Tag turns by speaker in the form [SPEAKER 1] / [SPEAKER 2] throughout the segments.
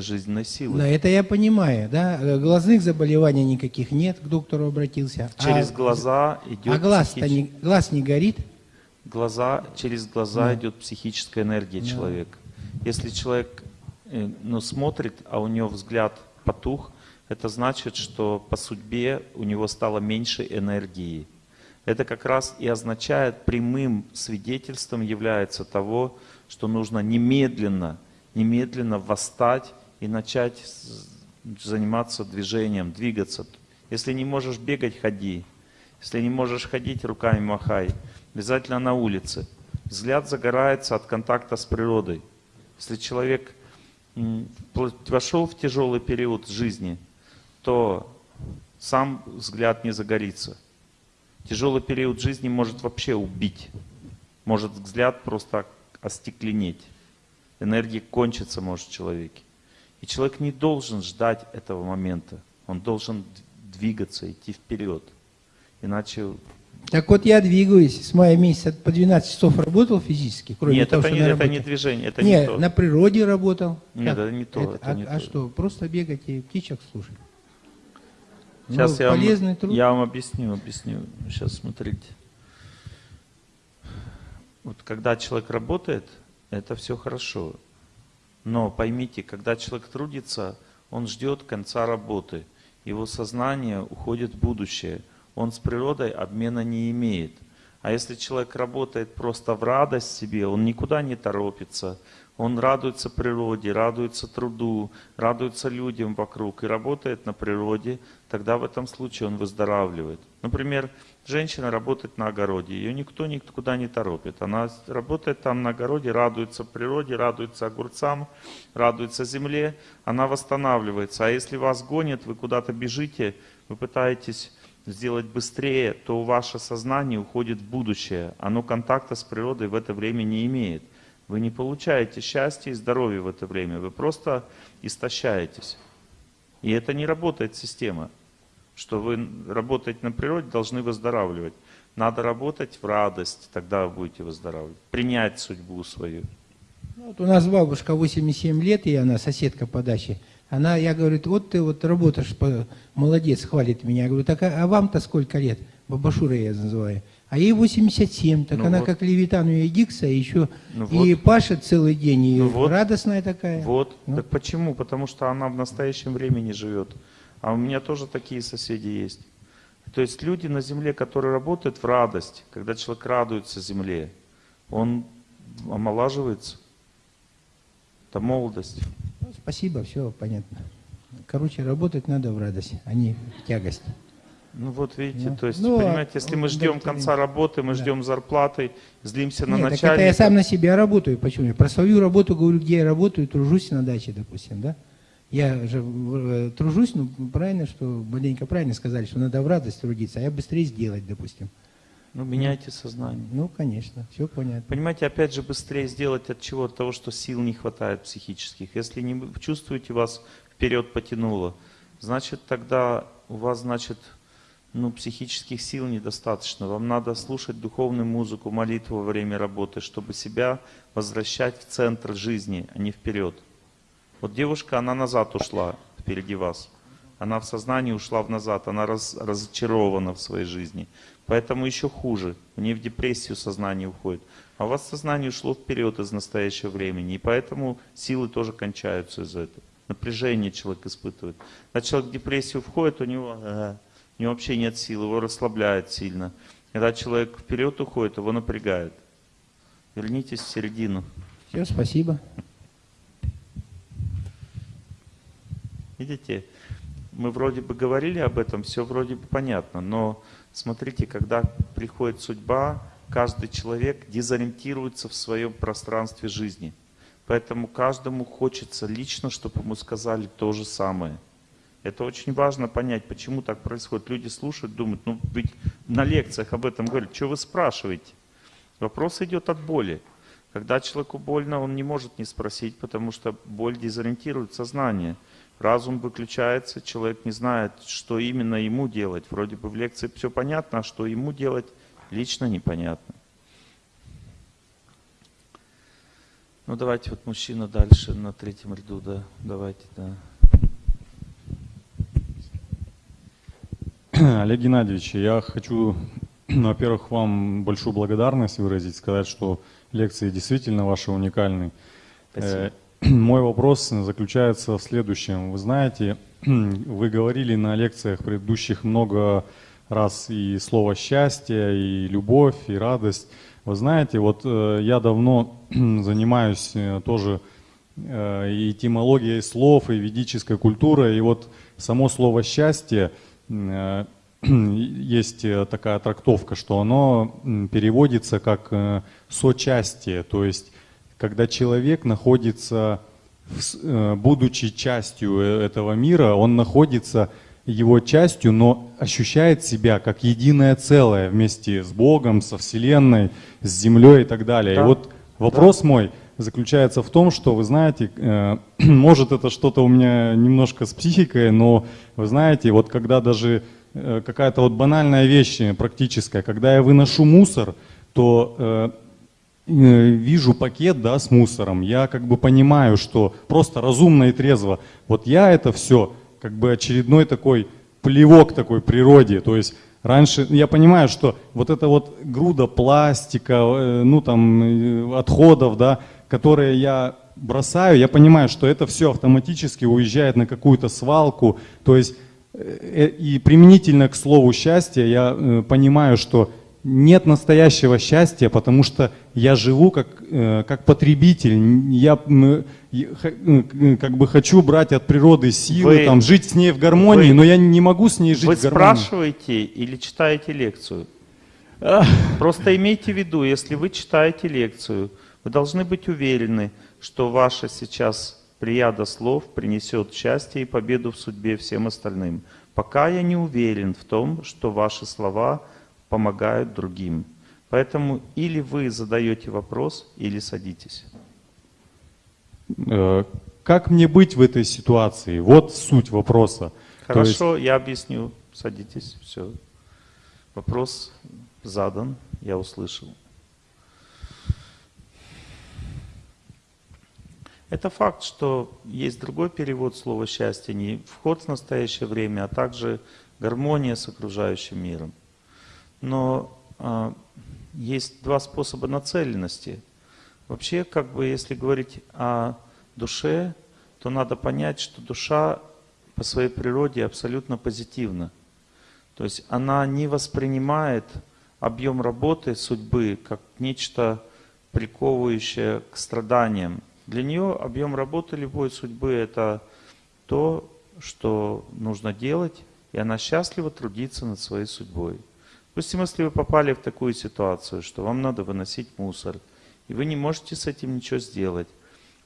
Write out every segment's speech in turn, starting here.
[SPEAKER 1] жизненной силы.
[SPEAKER 2] Да, это я понимаю, да. Э, глазных заболеваний никаких нет, к доктору обратился.
[SPEAKER 1] Через
[SPEAKER 2] а,
[SPEAKER 1] глаза идет
[SPEAKER 2] А глаз,
[SPEAKER 1] психич...
[SPEAKER 2] не, глаз не горит?
[SPEAKER 1] Глаза, через глаза
[SPEAKER 2] Да.
[SPEAKER 1] идет психическая энергия
[SPEAKER 2] Да.
[SPEAKER 1] человека. Если человек э, ну, смотрит, а у него взгляд потух, это значит, что по судьбе у него стало меньше энергии. Это как раз и означает, прямым свидетельством является того, что нужно немедленно, немедленно восстать и начать заниматься движением, двигаться. Если не можешь бегать, ходи. Если не можешь ходить, руками махай. Обязательно на улице. Взгляд загорается от контакта с природой. Если человек вошел в тяжелый период жизни, то сам взгляд не загорится. Тяжелый период жизни может вообще убить. Может взгляд просто остекленеть. Энергия кончится может в человеке. И человек не должен ждать этого момента. Он должен двигаться, идти вперед. Иначе...
[SPEAKER 2] Так вот я двигаюсь, с мая месяца по 12 часов работал физически, кроме
[SPEAKER 1] Нет,
[SPEAKER 2] того,
[SPEAKER 1] это
[SPEAKER 2] что
[SPEAKER 1] не, это
[SPEAKER 2] работе.
[SPEAKER 1] не движение, это
[SPEAKER 2] не,
[SPEAKER 1] не то.
[SPEAKER 2] на природе работал.
[SPEAKER 1] Нет,
[SPEAKER 2] Как?
[SPEAKER 1] это не то, это
[SPEAKER 2] а,
[SPEAKER 1] не
[SPEAKER 2] а
[SPEAKER 1] то.
[SPEAKER 2] что, просто бегать и птичек слушать?
[SPEAKER 1] Сейчас
[SPEAKER 2] Ну,
[SPEAKER 1] я,
[SPEAKER 2] полезный
[SPEAKER 1] вам,
[SPEAKER 2] труд.
[SPEAKER 1] я вам объясню, объясню. Сейчас смотрите. Вот когда человек работает, это все хорошо. Но поймите, когда человек трудится, он ждет конца работы. Его сознание уходит в будущее. Он с природой обмена не имеет. А если человек работает просто в радость себе, он никуда не торопится, он радуется природе, радуется труду, радуется людям вокруг и работает на природе, тогда в этом случае он выздоравливает. Например, женщина работает на огороде, ее никто никуда не торопит. Она работает там на огороде, радуется природе, радуется огурцам, радуется земле, она восстанавливается. А если вас гонят, вы куда-то бежите, вы пытаетесь сделать быстрее, то ваше сознание уходит в будущее. Оно контакта с природой в это время не имеет. Вы не получаете счастья и здоровья в это время. Вы просто истощаетесь. И это не работает система, что вы работаете на природе, должны выздоравливать. Надо работать в радость, тогда вы будете выздоравливать. Принять судьбу свою.
[SPEAKER 2] Ну, Вот у нас бабушка 87 лет, и она соседка по даче. Она, я говорю, вот ты вот работаешь, молодец, хвалит меня. Я говорю, так а, а вам-то сколько лет? Бабашура я называю. А ей 87, так
[SPEAKER 1] Ну
[SPEAKER 2] она
[SPEAKER 1] вот.
[SPEAKER 2] как Левитан, у нее дикса, еще
[SPEAKER 1] Ну
[SPEAKER 2] и
[SPEAKER 1] вот.
[SPEAKER 2] пашет целый день, и
[SPEAKER 1] Ну вот.
[SPEAKER 2] радостная такая.
[SPEAKER 1] Вот.
[SPEAKER 2] Ну.
[SPEAKER 1] Так почему? Потому что она в настоящем времени живет. А у меня тоже такие соседи есть. То есть люди на земле, которые работают в радость, когда человек радуется земле, он омолаживается. Это молодость.
[SPEAKER 2] Ну, спасибо, все понятно. Короче, работать надо в радость, а не в тягость.
[SPEAKER 1] Ну вот видите,
[SPEAKER 2] Ну,
[SPEAKER 1] то есть,
[SPEAKER 2] ну, а
[SPEAKER 1] понимаете, если мы ждем конца работы, мы
[SPEAKER 2] Да.
[SPEAKER 1] ждем зарплаты, злимся на
[SPEAKER 2] Нет, так
[SPEAKER 1] начальника.
[SPEAKER 2] это я сам на себя работаю. Почему? Я про свою работу говорю, где я работаю, тружусь на даче, допустим, да? Я же э, тружусь, ну, правильно, что, маленько правильно сказали, что надо в радость трудиться, а я быстрее сделать, допустим.
[SPEAKER 1] Ну, меняйте сознание.
[SPEAKER 2] Ну, конечно, все понятно.
[SPEAKER 1] Понимаете, опять же, быстрее сделать от чего? От того, что сил не хватает психических. Если не чувствуете, вас вперед потянуло, значит, тогда у вас, значит, ну, психических сил недостаточно. Вам надо слушать духовную музыку, молитву во время работы, чтобы себя возвращать в центр жизни, а не вперед. Вот девушка, она назад ушла впереди вас. Она в сознании ушла в назад, она раз- разочарована в своей жизни. Поэтому еще хуже. У нее в депрессию сознание уходит. А у вас сознание ушло вперед из настоящего времени. И поэтому силы тоже кончаются из-за этого. Напряжение человек испытывает. Когда человек в депрессию входит, у него, э, у него вообще нет сил, его расслабляет сильно. Когда человек вперед уходит, его напрягает. Вернитесь в середину.
[SPEAKER 2] Все, спасибо.
[SPEAKER 1] Видите, мы вроде бы говорили об этом, все вроде бы понятно, но смотрите, когда приходит судьба, каждый человек дезориентируется в своем пространстве жизни. Поэтому каждому хочется лично, чтобы ему сказали то же самое. Это очень важно понять, почему так происходит. Люди слушают, думают, ну ведь на лекциях об этом говорят, что вы спрашиваете? Вопрос идет от боли. Когда человеку больно, он не может не спросить, потому что боль дезориентирует сознание. Разум выключается, человек не знает, что именно ему делать. Вроде бы в лекции все понятно, а что ему делать, лично непонятно. Ну давайте вот мужчина дальше на третьем ряду, да, давайте, да.
[SPEAKER 3] Олег Геннадьевич, я хочу, во-первых, вам большую благодарность выразить, сказать, что лекции действительно ваши уникальны.
[SPEAKER 1] Спасибо.
[SPEAKER 3] Э, Мой вопрос заключается в следующем. Вы знаете, вы говорили на лекциях предыдущих много раз и слово счастье, и любовь, и радость. Вы знаете, вот э, я давно занимаюсь э, тоже и этимологией слов, и ведической культурой, и вот само слово счастье есть э, такая трактовка, что оно переводится как э, сочастие, то есть когда человек находится, э, будучи частью э, этого мира, он находится его частью, но ощущает себя как единое целое вместе с Богом, со Вселенной, с Землей и так далее.
[SPEAKER 1] Да.
[SPEAKER 3] И вот вопрос мой заключается в том, что вы знаете, э, может это что-то у меня немножко с психикой, но вы знаете, вот когда даже э, какая-то вот банальная вещь э, практическая, когда я выношу мусор, то вижу пакет, да, с мусором, я как бы понимаю, что просто разумно и трезво, вот я это все как бы очередной такой плевок такой природе, то есть раньше я понимаю, что вот эта вот груда пластика, ну там отходов, да, которые я бросаю, я понимаю, что это все автоматически уезжает на какую-то свалку, то есть э, и применительно к слову счастье я э, понимаю, что нет настоящего счастья, потому что я живу как, э, как потребитель. Я э, как бы хочу брать от природы силы,
[SPEAKER 1] Вы-
[SPEAKER 3] там, жить с ней в гармонии,
[SPEAKER 1] вы-
[SPEAKER 3] но я не могу с ней жить
[SPEAKER 1] Вы
[SPEAKER 3] в гармонии.
[SPEAKER 1] спрашиваете или читаете лекцию? Просто имейте в виду, если вы читаете лекцию, вы должны быть уверены, что ваша сейчас прияда слов принесет счастье и победу в судьбе всем остальным. Пока я не уверен в том, что ваши слова помогают другим. Поэтому или вы задаете вопрос, или садитесь.
[SPEAKER 3] Э, Как мне быть в этой ситуации? Вот суть вопроса. То есть-
[SPEAKER 1] Хорошо, я объясню. Садитесь, все. Вопрос задан, я услышал. Это факт, что есть другой перевод слова «счастье», не вход в настоящее время, а также гармония с окружающим миром. Но а, есть два способа нацеленности. Вообще, как бы, если говорить о душе, то надо понять, что душа по своей природе абсолютно позитивна. То есть она не воспринимает объем работы судьбы как нечто приковывающее к страданиям. Для нее объем работы любой судьбы это то, что нужно делать, и она счастлива трудиться над своей судьбой. Допустим, если вы попали в такую ситуацию, что вам надо выносить мусор, и вы не можете с этим ничего сделать,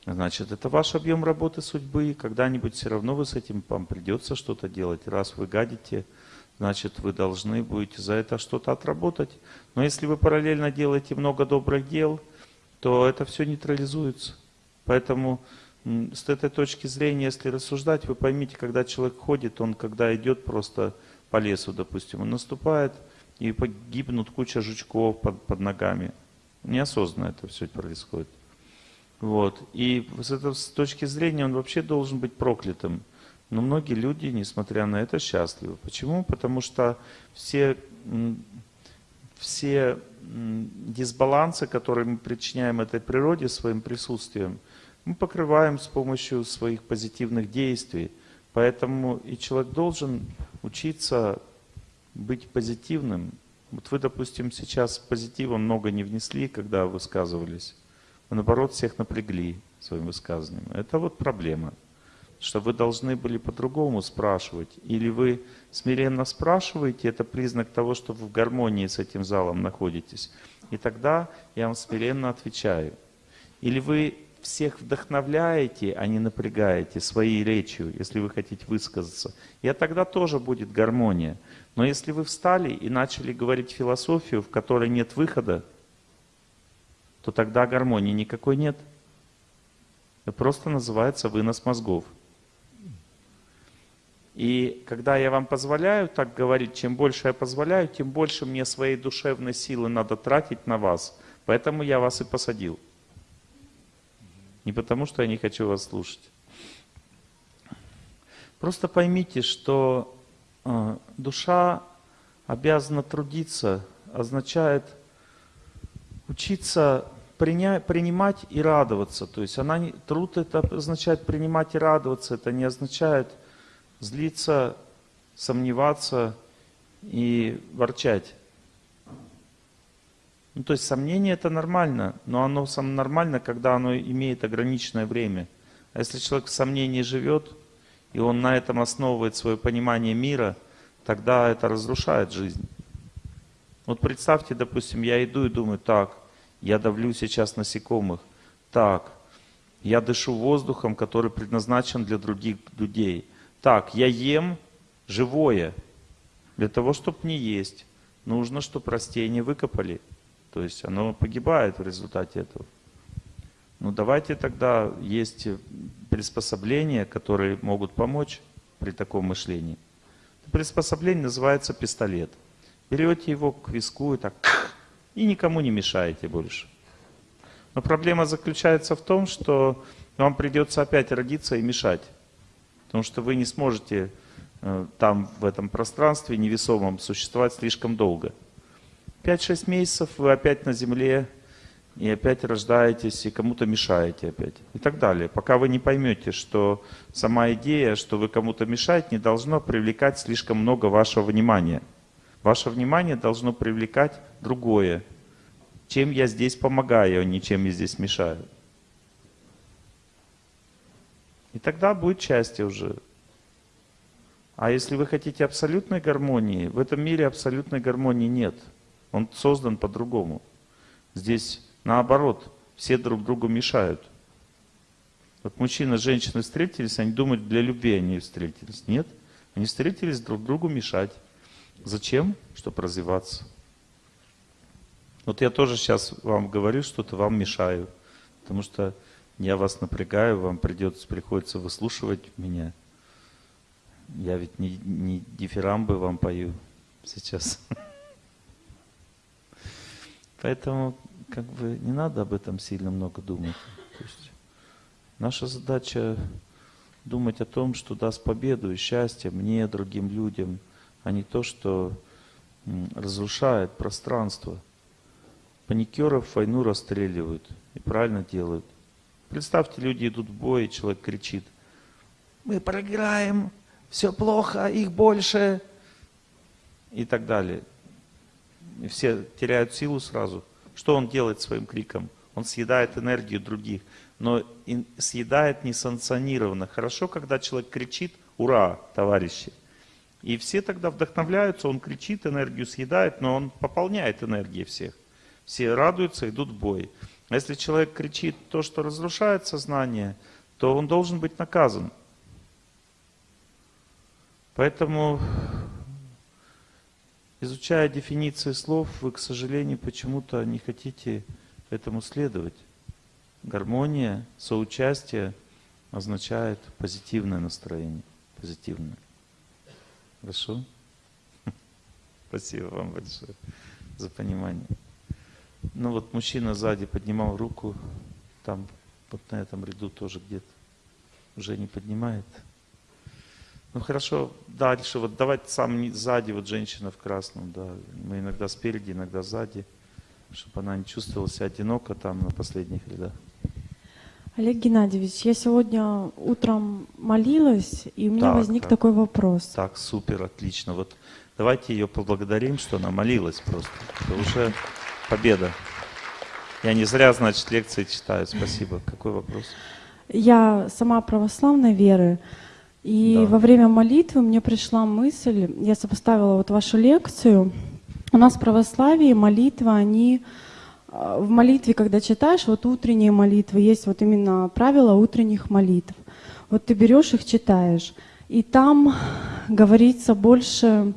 [SPEAKER 1] значит, это ваш объем работы судьбы, и когда-нибудь все равно вы с этим вам придется что-то делать. Раз вы гадите, значит, вы должны будете за это что-то отработать. Но если вы параллельно делаете много добрых дел, то это все нейтрализуется. Поэтому с этой точки зрения, если рассуждать, вы поймите, когда человек ходит, он когда идет просто по лесу, допустим, он наступает, и погибнут куча жучков под, под ногами. Неосознанно это все происходит. Вот. И с этой с точки зрения он вообще должен быть проклятым. Но многие люди, несмотря на это, счастливы. Почему? Потому что все, все дисбалансы, которые мы причиняем этой природе своим присутствием, мы покрываем с помощью своих позитивных действий. Поэтому и человек должен учиться быть позитивным. Вот вы, допустим, сейчас позитива много не внесли, когда высказывались. Вы, наоборот, всех напрягли своим высказыванием. Это вот проблема. Что вы должны были по-другому спрашивать. Или вы смиренно спрашиваете, это признак того, что вы в гармонии с этим залом находитесь. И тогда я вам смиренно отвечаю. Или вы всех вдохновляете, а не напрягаете своей речью, если вы хотите высказаться. И тогда тоже будет гармония. Но если вы встали и начали говорить философию, в которой нет выхода, то тогда гармонии никакой нет. Это просто называется вынос мозгов. И когда я вам позволяю так говорить, чем больше я позволяю, тем больше мне своей душевной силы надо тратить на вас. Поэтому я вас и посадил. Не потому, что я не хочу вас слушать. Просто поймите, что э, душа обязана трудиться, означает учиться приня, принимать и радоваться. То есть она не, труд это означает принимать и радоваться, это не означает злиться, сомневаться и ворчать. Ну, то есть сомнение это нормально, но оно сам нормально, когда оно имеет ограниченное время. А если человек в сомнении живет, и он на этом основывает свое понимание мира, тогда это разрушает жизнь. Вот представьте, допустим, я иду и думаю, так, я давлю сейчас насекомых, так, я дышу воздухом, который предназначен для других людей. Так, я ем живое. Для того, чтобы не есть, нужно, чтобы растения выкопали. То есть оно погибает в результате этого. Ну давайте тогда есть приспособления, которые могут помочь при таком мышлении. Приспособление называется пистолет. Берете его к виску и так, и никому не мешаете больше. Но проблема заключается в том, что вам придется опять родиться и мешать. Потому что вы не сможете э, там, в этом пространстве невесомом, существовать слишком долго. 5-6 месяцев вы опять на земле, и опять рождаетесь, и кому-то мешаете опять. И так далее. Пока вы не поймете, что сама идея, что вы кому-то мешаете, не должно привлекать слишком много вашего внимания. Ваше внимание должно привлекать другое. Чем я здесь помогаю, а не чем я здесь мешаю. И тогда будет счастье уже. А если вы хотите абсолютной гармонии, в этом мире абсолютной гармонии нет. Он создан по-другому. Здесь наоборот, все друг другу мешают. Вот мужчина и женщина встретились, они думают, для любви они встретились. Нет, они встретились друг другу мешать. Зачем? Чтобы развиваться. Вот я тоже сейчас вам говорю, что-то вам мешаю. Потому что я вас напрягаю, вам придется, приходится выслушивать меня. Я ведь не, не дифирамбы вам пою сейчас. Поэтому как бы не надо об этом сильно много думать. То есть наша задача думать о том, что даст победу и счастье мне, другим людям, а не то, что разрушает пространство. Паникеров войну расстреливают и правильно делают. Представьте, люди идут в бой, и человек кричит, мы проиграем, все плохо, их больше, и так далее. Все теряют силу сразу. Что он делает своим криком? Он съедает энергию других, но съедает несанкционированно. Хорошо, когда человек кричит «Ура, товарищи!» И все тогда вдохновляются, он кричит, энергию съедает, но он пополняет энергией всех. Все радуются, идут в бой. А если человек кричит то, что разрушает сознание, то он должен быть наказан. Поэтому, изучая дефиниции слов, вы, к сожалению, почему-то не хотите этому следовать. Гармония, соучастие означает позитивное настроение, позитивное. Хорошо? Спасибо вам большое за понимание. Ну вот мужчина сзади поднимал руку, там вот на этом ряду тоже где-то уже не поднимает. Ну хорошо, дальше, вот давайте сам сзади, вот женщина в красном, да, мы иногда спереди, иногда сзади, чтобы она не чувствовала себя одиноко там на последних рядах.
[SPEAKER 4] Олег Геннадьевич, я сегодня утром молилась, и у меня
[SPEAKER 1] так,
[SPEAKER 4] возник
[SPEAKER 1] так.
[SPEAKER 4] такой вопрос.
[SPEAKER 1] Так, супер, отлично. Вот давайте ее поблагодарим, что она молилась просто. Это уже победа. Я не зря, значит, лекции читаю. Спасибо. Какой вопрос?
[SPEAKER 4] Я сама православной веры, и
[SPEAKER 1] Да.
[SPEAKER 4] во время молитвы мне пришла мысль, я сопоставила вот вашу лекцию. У нас в православии молитва, они э, в молитве, когда читаешь, вот утренние молитвы, есть вот именно правила утренних молитв. Вот ты берешь их, читаешь, и там говорится больше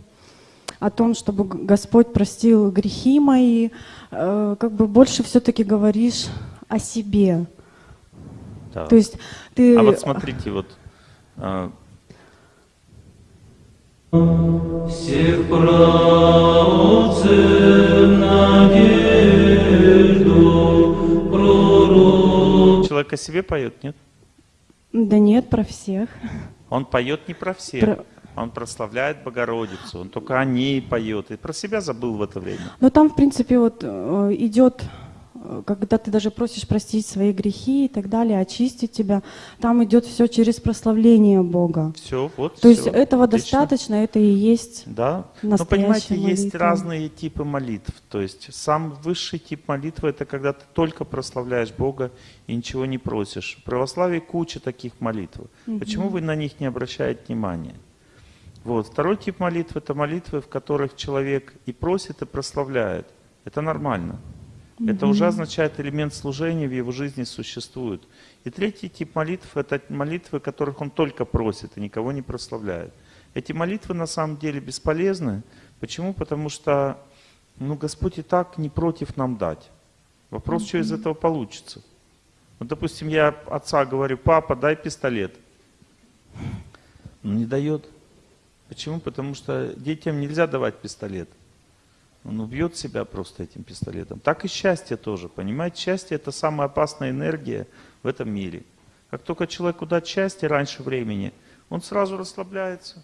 [SPEAKER 4] о том, чтобы Господь простил грехи мои, э, как бы больше все-таки говоришь о себе.
[SPEAKER 1] Да.
[SPEAKER 4] То есть ты...
[SPEAKER 1] А вот смотрите, вот а,
[SPEAKER 5] Всех правцев надежду пророческую
[SPEAKER 1] Человек о себе поет, нет?
[SPEAKER 4] Да нет, про всех.
[SPEAKER 1] Он поет не про всех.
[SPEAKER 4] Про-
[SPEAKER 1] Он прославляет Богородицу. Он только о ней поет. И про себя забыл в это время.
[SPEAKER 4] Но там, в принципе, вот э, идет, когда ты даже просишь простить свои грехи и так далее, очистить тебя, там идет все через прославление Бога.
[SPEAKER 1] Все, вот.
[SPEAKER 4] То есть
[SPEAKER 1] всё.
[SPEAKER 4] этого
[SPEAKER 1] Отлично.
[SPEAKER 4] достаточно, это и есть
[SPEAKER 1] Да. Но
[SPEAKER 4] настоящая
[SPEAKER 1] понимаете, есть
[SPEAKER 4] молитва.
[SPEAKER 1] разные типы молитв. То есть самый высший тип молитвы это когда ты только прославляешь Бога и ничего не просишь. В православии куча таких молитв. Почему вы на них не обращаете внимания? Вот. Второй тип молитвы это молитвы, в которых человек и просит, и прославляет. Это нормально. Это уже означает элемент служения в его жизни существует. И третий тип молитв это молитвы, которых он только просит и никого не прославляет. Эти молитвы на самом деле бесполезны. Почему? Потому что ну, Господь и так не против нам дать. Вопрос, что из этого получится. Вот, допустим, я отца говорю, папа, дай пистолет. Он не дает. Почему? Потому что детям нельзя давать пистолет. Он убьет себя просто этим пистолетом. Так и счастье тоже. Понимаете, счастье это самая опасная энергия в этом мире. Как только человеку дать счастье раньше времени, он сразу расслабляется.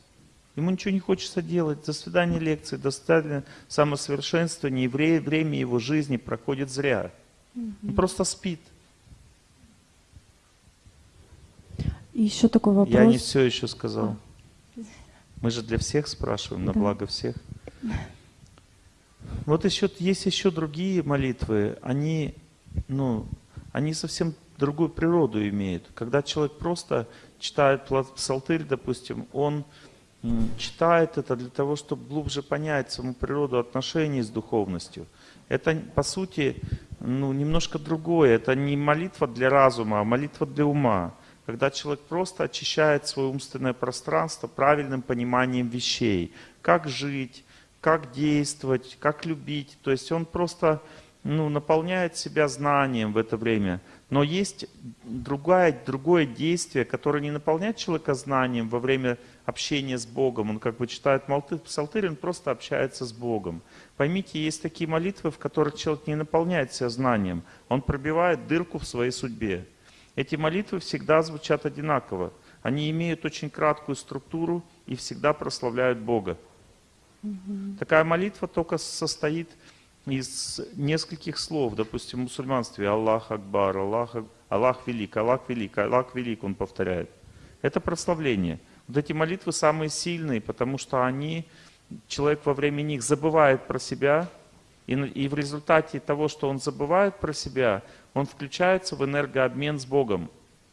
[SPEAKER 1] Ему ничего не хочется делать. До свидания лекции, до свидания самосовершенствования. И вре- время его жизни проходит зря. Он просто спит.
[SPEAKER 4] И еще такой вопрос.
[SPEAKER 1] Я не все еще сказал. Мы же для всех спрашиваем, на
[SPEAKER 4] Да.
[SPEAKER 1] благо всех. Вот еще есть еще другие молитвы. Они, ну, они совсем другую природу имеют. Когда человек просто читает псалтырь, допустим, он читает это для того, чтобы глубже понять саму природу отношений с духовностью. Это, по сути, ну, немножко другое. Это не молитва для разума, а молитва для ума. Когда человек просто очищает свое умственное пространство правильным пониманием вещей. Как жить, как действовать, как любить. То есть он просто ну, наполняет себя знанием в это время. Но есть другое, другое действие, которое не наполняет человека знанием во время общения с Богом. Он как бы читает псалтырь, он просто общается с Богом. Поймите, есть такие молитвы, в которых человек не наполняет себя знанием. Он пробивает дырку в своей судьбе. Эти молитвы всегда звучат одинаково. Они имеют очень краткую структуру и всегда прославляют Бога. Такая молитва только состоит из нескольких слов. Допустим, в мусульманстве Аллах Акбар, Аллах, Аллах Велик, Аллах Велик, Аллах Велик, он повторяет. Это прославление. Вот эти молитвы самые сильные, потому что они, человек во время них забывает про себя, и, и в результате того, что он забывает про себя, он включается в энергообмен с Богом.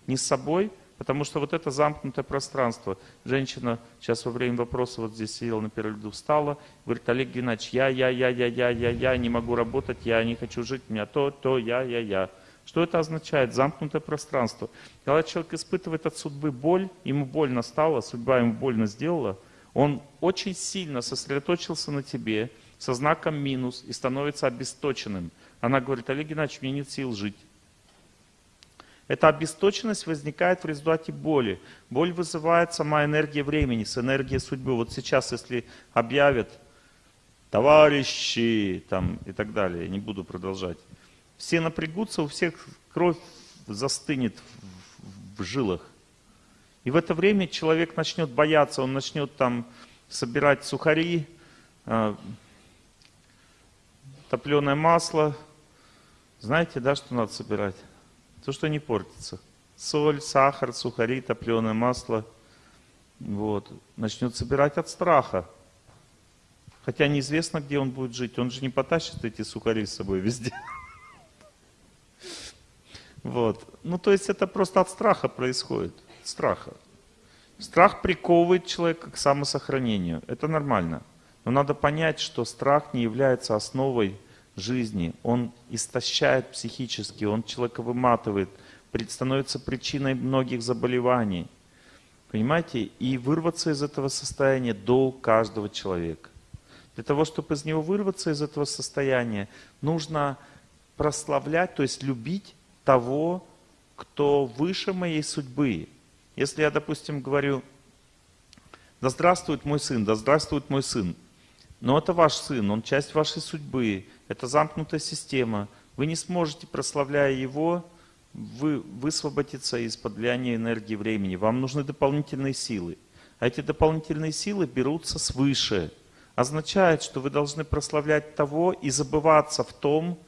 [SPEAKER 1] Не с собой, потому что вот это замкнутое пространство. Женщина сейчас во время вопроса вот здесь сидела на первом ряду, встала, говорит, Олег Геннадьевич, я, я, я, я, я, я, я, не могу работать, я не хочу жить, у меня то, то, я, я, я. Что это означает? Замкнутое пространство. Когда человек испытывает от судьбы боль, ему больно стало, судьба ему больно сделала, он очень сильно сосредоточился на тебе со знаком минус и становится обесточенным. Она говорит, Олег Геннадьевич, мне нет сил жить. Эта обесточенность возникает в результате боли. Боль вызывает сама энергия времени, с энергией судьбы. Вот сейчас, если объявят товарищи там, и так далее, не буду продолжать, все напрягутся, у всех кровь застынет в, в жилах. И в это время человек начнет бояться, он начнет там собирать сухари, топленое масло. Знаете, да, что надо собирать? То, что не портится. Соль, сахар, сухари, топленое масло. Вот. Начнет собирать от страха. Хотя неизвестно, где он будет жить. Он же не потащит эти сухари с собой везде. Вот. Ну, то есть это просто от страха происходит. Страха. Страх приковывает человека к самосохранению. Это нормально. Но надо понять, что страх не является основой жизни. Он истощает психически, он человека выматывает, становится причиной многих заболеваний. Понимаете? И вырваться из этого состояния долг каждого человека. Для того, чтобы из него вырваться из этого состояния, нужно прославлять, то есть любить того, кто выше моей судьбы. Если я, допустим, говорю, да здравствует мой сын, да здравствует мой сын, но это ваш сын, он часть вашей судьбы, это замкнутая система. Вы не сможете, прославляя его, вы, высвободиться из-под влияния энергии времени. Вам нужны дополнительные силы. А эти дополнительные силы берутся свыше. Означает, что вы должны прославлять того и забываться в том,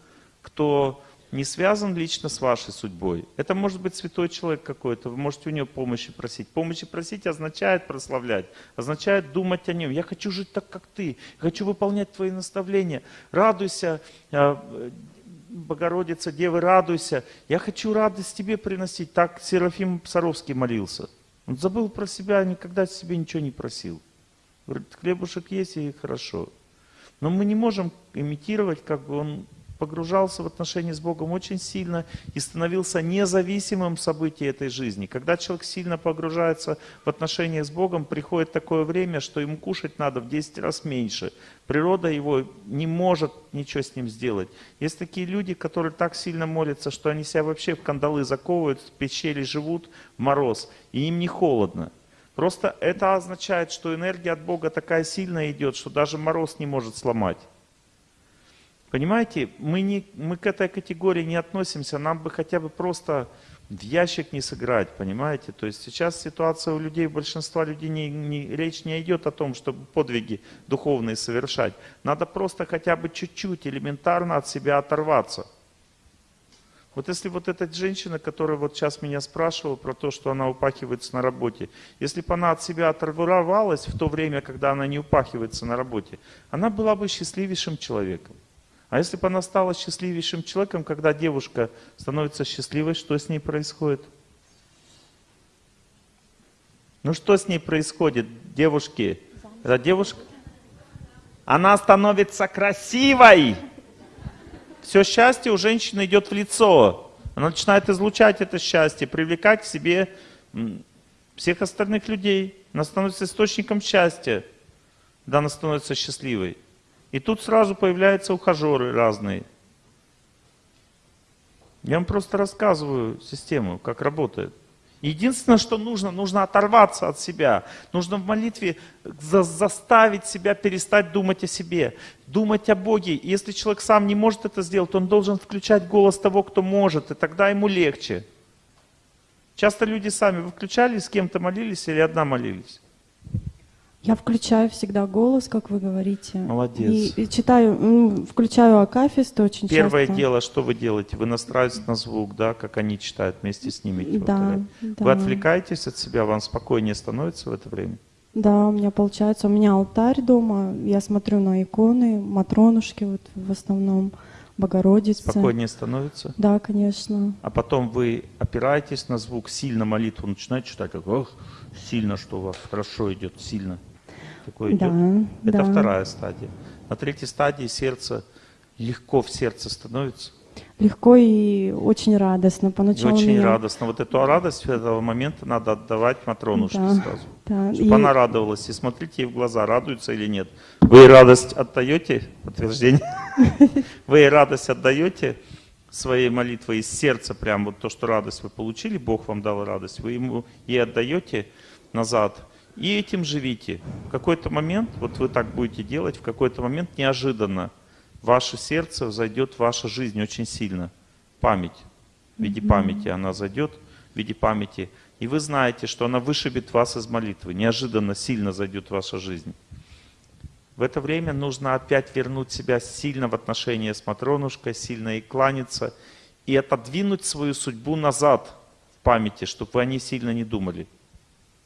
[SPEAKER 1] кто не связан лично с вашей судьбой. Это может быть святой человек какой-то, вы можете у него помощи просить. Помощи просить означает прославлять, означает думать о нем. Я хочу жить так, как ты, хочу выполнять твои наставления. Радуйся, а, Богородица, Девы, радуйся. Я хочу радость тебе приносить. Так Серафим Псаровский молился. Он забыл про себя, никогда себе ничего не просил. Говорит, хлебушек есть и хорошо. Но мы не можем имитировать, как бы он погружался в отношения с Богом очень сильно и становился независимым событием этой жизни. Когда человек сильно погружается в отношения с Богом, приходит такое время, что ему кушать надо в 10 раз меньше. Природа его не может ничего с ним сделать. Есть такие люди, которые так сильно молятся, что они себя вообще в кандалы заковывают, в пещере живут в мороз, и им не холодно. Просто это означает, что энергия от Бога такая сильная идет, что даже мороз не может сломать. Понимаете, мы, не, мы к этой категории не относимся, нам бы хотя бы просто в ящик не сыграть, понимаете? То есть сейчас ситуация у людей, у большинства людей, не, не, речь не идет о том, чтобы подвиги духовные совершать. Надо просто хотя бы чуть-чуть элементарно от себя оторваться. Вот если вот эта женщина, которая вот сейчас меня спрашивала про то, что она упахивается на работе, если бы она от себя оторвалась в то время, когда она не упахивается на работе, она была бы счастливейшим человеком. А если бы она стала счастливейшим человеком, когда девушка становится счастливой, что с ней происходит? Ну что с ней происходит, девушки? Это девушка? Она становится красивой. Все счастье у женщины идет в лицо. Она начинает излучать это счастье, привлекать к себе всех остальных людей. Она становится источником счастья, когда она становится счастливой. И тут сразу появляются ухажеры разные. Я вам просто рассказываю систему, как работает. Единственное, что нужно, нужно оторваться от себя. Нужно в молитве за заставить себя перестать думать о себе, думать о Боге. И если человек сам не может это сделать, он должен включать голос того, кто может, и тогда ему легче. Часто люди сами, вы включали, с кем-то молились или одна молились?
[SPEAKER 4] Я включаю всегда голос, как вы говорите.
[SPEAKER 1] Молодец.
[SPEAKER 4] И, и читаю, включаю Акафист очень
[SPEAKER 1] Первое
[SPEAKER 4] часто.
[SPEAKER 1] дело, что вы делаете? Вы настраиваетесь на звук, да, как они читают, вместе с ними.
[SPEAKER 4] Да, да.
[SPEAKER 1] Вы отвлекаетесь от себя, вам спокойнее становится в это время?
[SPEAKER 4] Да, у меня получается, у меня алтарь дома, я смотрю на иконы, матронушки вот в основном, Богородицы.
[SPEAKER 1] Спокойнее становится?
[SPEAKER 4] Да, конечно.
[SPEAKER 1] А потом вы опираетесь на звук, сильно молитву начинаете читать, как ох, сильно, что у вас хорошо идет, сильно такое идет.
[SPEAKER 4] Да,
[SPEAKER 1] Это
[SPEAKER 4] да.
[SPEAKER 1] вторая стадия. На третьей стадии сердце легко в сердце становится.
[SPEAKER 4] Легко и очень радостно.
[SPEAKER 1] И
[SPEAKER 4] Поначалу
[SPEAKER 1] очень
[SPEAKER 4] меня...
[SPEAKER 1] радостно. Вот эту радость в этого момента надо отдавать Матронушке
[SPEAKER 4] Да,
[SPEAKER 1] сразу.
[SPEAKER 4] да.
[SPEAKER 1] Чтобы
[SPEAKER 4] И-
[SPEAKER 1] она радовалась. И смотрите ей в глаза, радуется или нет. Вы радость отдаете? Подтверждение. Вы радость отдаете своей молитвой из сердца, прям вот то, что радость вы получили, Бог вам дал радость, вы ему ей отдаете назад. И этим живите. В какой-то момент, вот вы так будете делать, в какой-то момент неожиданно в ваше сердце зайдет ваша жизнь очень сильно. Память. В виде памяти она зайдет, в виде памяти. И вы знаете, что она вышибет вас из молитвы. Неожиданно сильно зайдет ваша жизнь. В это время нужно опять вернуть себя сильно в отношения с Матронушкой, сильно ей кланяться и отодвинуть свою судьбу назад в памяти, чтобы вы о ней сильно не думали.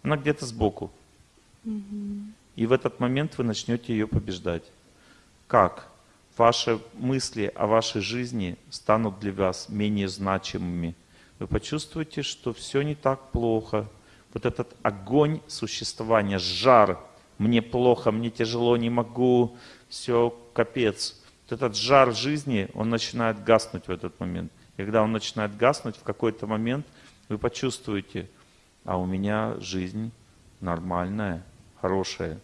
[SPEAKER 1] Она где-то сбоку. И в этот момент вы начнете ее побеждать. Как? Ваши мысли о вашей жизни станут для вас менее значимыми. Вы почувствуете, что все не так плохо. Вот этот огонь существования, жар, мне плохо, мне тяжело, не могу, все, капец. Вот этот жар жизни, он начинает гаснуть в этот момент. И когда он начинает гаснуть, в какой-то момент вы почувствуете, а у меня жизнь нормальная, хорошая.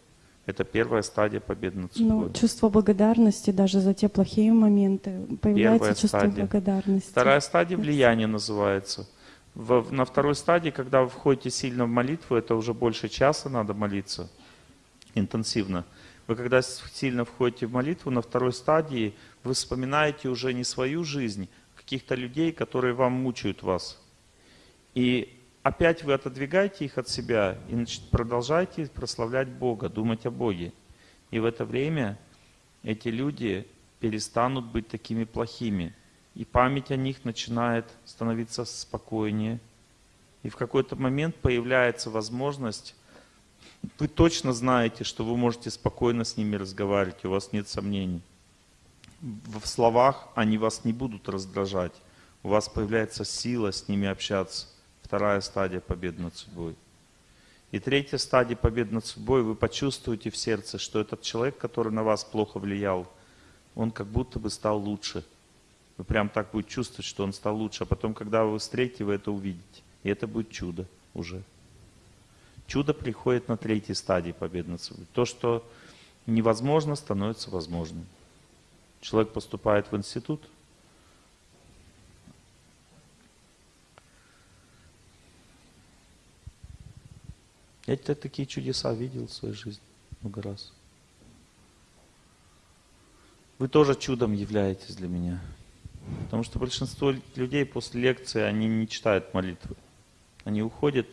[SPEAKER 1] Это первая стадия победы над судьбой.
[SPEAKER 4] Ну, чувство благодарности даже за те плохие моменты. Появляется
[SPEAKER 1] Первая
[SPEAKER 4] чувство
[SPEAKER 1] стадия.
[SPEAKER 4] благодарности.
[SPEAKER 1] Вторая стадия влияния называется. В- на второй стадии, когда вы входите сильно в молитву, это уже больше часа надо молиться интенсивно. Вы когда сильно входите в молитву, на второй стадии вы вспоминаете уже не свою жизнь, каких-то людей, которые вам мучают вас. И опять вы отодвигаете их от себя и значит, продолжаете прославлять Бога, думать о Боге. И в это время эти люди перестанут быть такими плохими. И память о них начинает становиться спокойнее. И в какой-то момент появляется возможность, вы точно знаете, что вы можете спокойно с ними разговаривать, у вас нет сомнений. В словах они вас не будут раздражать. У вас появляется сила с ними общаться. Вторая стадия победы над судьбой. И третья стадия победы над судьбой, вы почувствуете в сердце, что этот человек, который на вас плохо влиял, он как будто бы стал лучше. Вы прям так будете чувствовать, что он стал лучше. А потом, когда вы встретите, вы это увидите. И это будет чудо уже. Чудо приходит на третьей стадии победы над собой. То, что невозможно, становится возможным. Человек поступает в институт, Я такие чудеса видел в своей жизни много раз. Вы тоже чудом являетесь для меня. Потому что большинство людей после лекции, они не читают молитвы. Они уходят,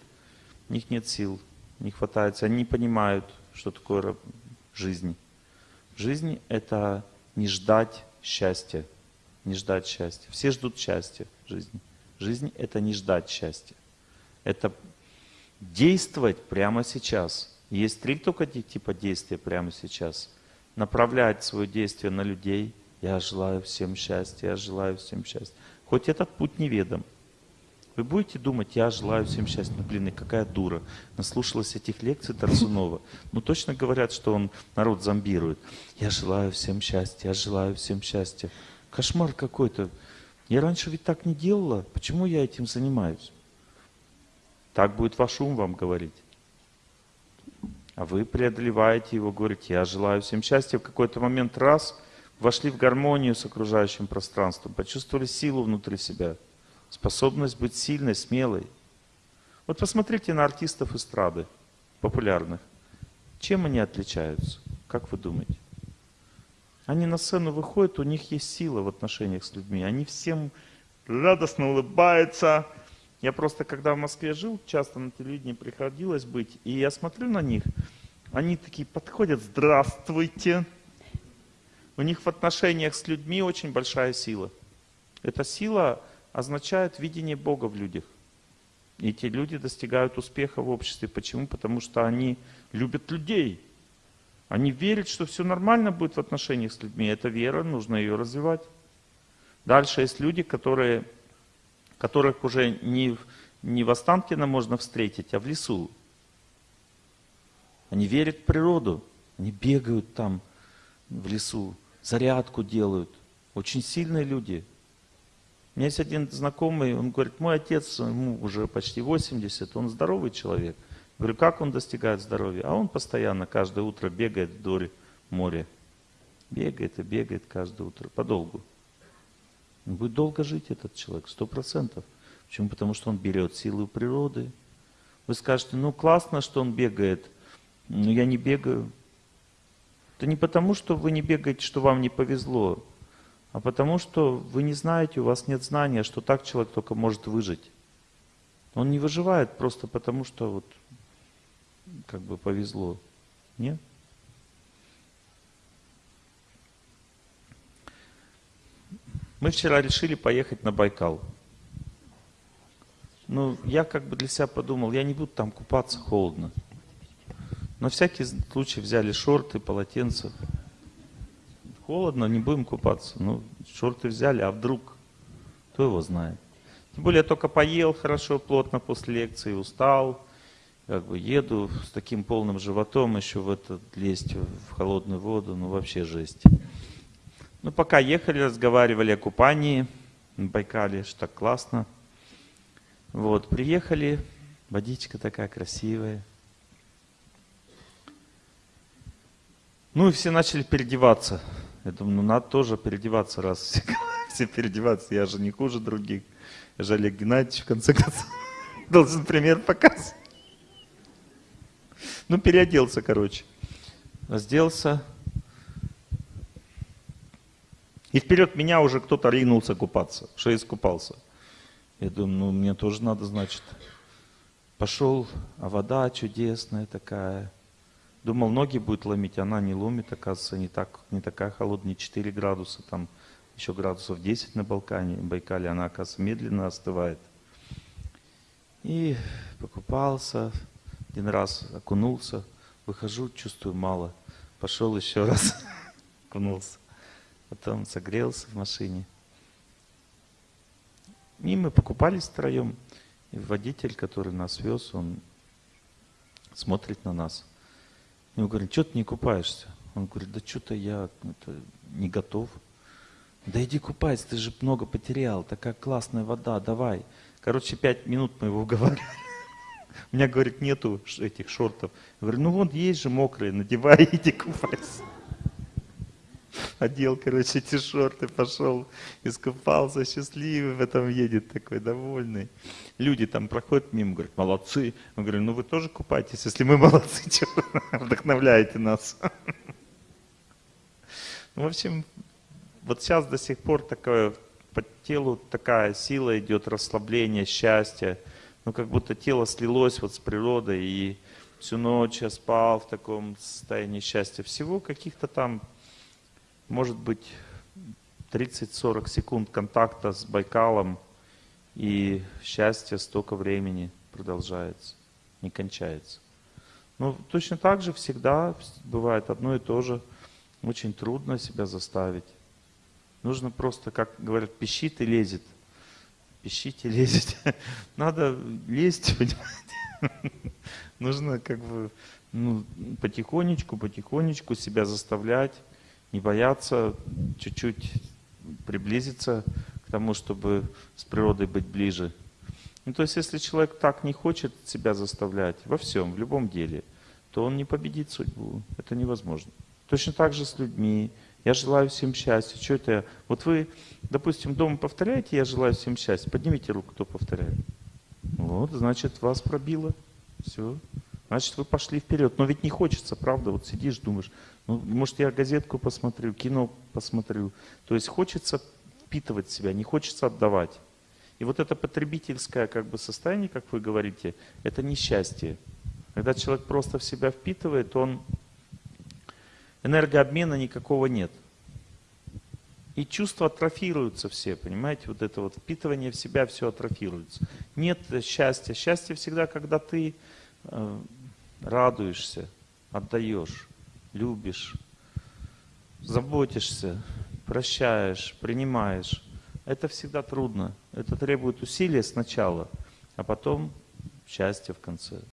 [SPEAKER 1] у них нет сил, не хватает, они не понимают, что такое жизнь. Жизнь – это не ждать счастья, не ждать счастья. Все ждут счастья в жизни. Жизнь – это не ждать счастья. Это действовать прямо сейчас. Есть три только типа действия прямо сейчас. Направлять свое действие на людей. Я желаю всем счастья, я желаю всем счастья. Хоть этот путь неведом. Вы будете думать, я желаю всем счастья. Ну, блин, и какая дура. Наслушалась этих лекций Тарсунова. Ну, точно говорят, что он народ зомбирует. Я желаю всем счастья, я желаю всем счастья. Кошмар какой-то. Я раньше ведь так не делала. Почему я этим занимаюсь? Так будет ваш ум вам говорить. А вы преодолеваете его, говорите, я желаю всем счастья. В какой-то момент раз вошли в гармонию с окружающим пространством, почувствовали силу внутри себя, способность быть сильной, смелой. Вот посмотрите на артистов эстрады, популярных. Чем они отличаются? Как вы думаете? Они на сцену выходят, у них есть сила в отношениях с людьми. Они всем радостно улыбаются, я просто, когда в Москве жил, часто на телевидении приходилось быть, и я смотрю на них, они такие подходят, здравствуйте. У них в отношениях с людьми очень большая сила. Эта сила означает видение Бога в людях. И эти люди достигают успеха в обществе. Почему? Потому что они любят людей. Они верят, что все нормально будет в отношениях с людьми. Это вера, нужно ее развивать. Дальше есть люди, которые которых уже не, не в Останкино можно встретить, а в лесу. Они верят в природу, они бегают там в лесу, зарядку делают. Очень сильные люди. У меня есть один знакомый, он говорит, мой отец, ему уже почти 80, он здоровый человек. Говорю, как он достигает здоровья? А он постоянно, каждое утро бегает вдоль моря. Бегает и бегает каждое утро, подолгу. Он будет долго жить, этот человек, сто процентов. Почему? Потому что он берет силы природы. Вы скажете, ну классно, что он бегает, но я не бегаю. Это не потому, что вы не бегаете, что вам не повезло, а потому что вы не знаете, у вас нет знания, что так человек только может выжить. Он не выживает просто потому, что вот как бы повезло. Нет? Мы вчера решили поехать на Байкал. Ну, я как бы для себя подумал, я не буду там купаться, холодно. На всякий случай взяли шорты, полотенца. Холодно, не будем купаться. Ну, шорты взяли, а вдруг? Кто его знает? Тем более я только поел хорошо, плотно после лекции, устал. Как бы еду с таким полным животом еще в этот лезть в холодную воду, ну вообще жесть. Ну, пока ехали, разговаривали о купании на Байкале, что так классно. Вот, приехали, водичка такая красивая. Ну и все начали переодеваться. Я думаю, ну надо тоже переодеваться, раз все, все переодеваться. Я же не хуже других. Я же Олег Геннадьевич, в конце концов, должен пример показывать. Ну, переоделся, короче. Разделся, И вперед меня уже кто-то ринулся купаться, что искупался. Я думаю, ну мне тоже надо, значит. Пошел, а вода чудесная такая. Думал, ноги будет ломить, она не ломит, оказывается, не, так, не такая холодная, не 4 градуса, там еще градусов 10 на Балкане, Байкале, она, оказывается, медленно остывает. И покупался, один раз окунулся, выхожу, чувствую мало. Пошел еще раз, окунулся. Потом согрелся в машине. И мы покупались втроем. И водитель, который нас вез, он смотрит на нас. И мы говорим, что ты не купаешься? Он говорит, да что-то я это, не готов. Да иди купайся, ты же много потерял, такая классная вода, давай. Короче, пять минут мы его уговаривали. У меня, говорит, нету этих шортов. Я говорю, ну вот есть же мокрые, надевай, иди купайся. Одел, короче, эти шорты, пошел, искупался, счастливый в этом едет, такой довольный. Люди там проходят мимо, говорят, молодцы. Я говорю, ну вы тоже купайтесь, если мы молодцы, вы вдохновляете нас. Ну, в общем, вот сейчас до сих пор такое по телу такая сила идет, расслабление, счастье. Ну, как будто тело слилось вот с природой, и всю ночь я спал в таком состоянии счастья. Всего каких-то там, может быть, 30-40 секунд контакта с Байкалом, и счастье столько времени продолжается, не кончается. Ну, точно так же всегда бывает одно и то же. Очень трудно себя заставить. Нужно просто, как говорят, пищит и лезет. Пищите, лезет. Надо лезть, понимаете? Нужно как бы ну, потихонечку, потихонечку себя заставлять, не бояться, чуть-чуть приблизиться к тому, чтобы с природой быть ближе. Ну, то есть, если человек так не хочет себя заставлять во всем, в любом деле, то он не победит судьбу. Это невозможно. Точно так же с людьми. Я желаю всем счастья. Что это я? Вот вы, допустим, дома повторяете, я желаю всем счастья. Поднимите руку, кто повторяет. Вот, значит, вас пробило. Все. Значит, вы пошли вперед. Но ведь не хочется, правда? Вот сидишь, думаешь, ну, может, я газетку посмотрю, кино посмотрю. То есть хочется впитывать себя, не хочется отдавать. И вот это потребительское как бы состояние, как вы говорите, это несчастье. Когда человек просто в себя впитывает, он энергообмена никакого нет. И чувства атрофируются все, понимаете, вот это вот впитывание в себя все атрофируется. Нет счастья. Счастье всегда, когда ты радуешься, отдаешь, любишь, заботишься, прощаешь, принимаешь. Это всегда трудно. Это требует усилия сначала, а потом счастья в конце.